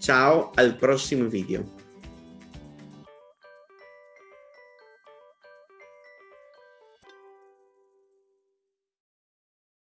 Ciao al prossimo video.